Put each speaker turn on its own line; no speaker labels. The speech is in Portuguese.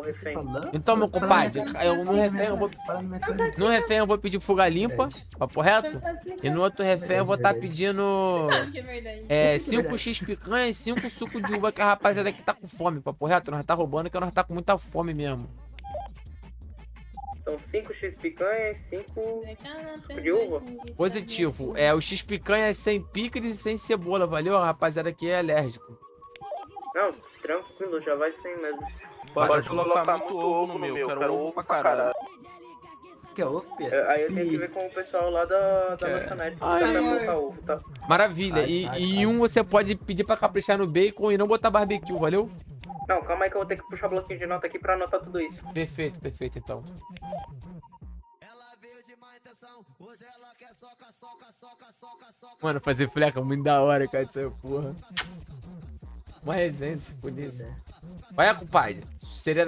o refém.
Então, meu compadre, eu no refém eu vou. No refém eu vou pedir fuga limpa, papo reto. E no outro refém eu vou estar pedindo.
Sabe que é verdade.
É,
Isso que é
5x picanha e 5 suco de uva que a rapaziada aqui tá com fome, papo reto. Nós tá roubando que nós tá com muita fome mesmo.
São 5 X picanha e 5.
Suco
de uva?
Positivo. É, o x picanha é sem picles e sem cebola, valeu? A rapaziada aqui é alérgico.
Não, tranquilo, já vai sem mesmo.
Pode colocar muito ovo no meu, quero ovo pra caralho.
Que é ovo, Pedro?
É, Aí eu tenho que ver com o pessoal lá da, da lanchonete. Pra colocar ovo, tá?
Maravilha.
Ai,
E,
ai,
e
ai.
um você pode pedir pra caprichar no bacon e não botar barbecue, valeu?
Não, calma aí que eu vou ter que puxar o bloquinho de nota aqui pra anotar tudo isso.
Perfeito, perfeito então. Mano, fazer fleca é muito da hora, cara, essa porra. Uma resenha, se isso. Vai, compadre. Seria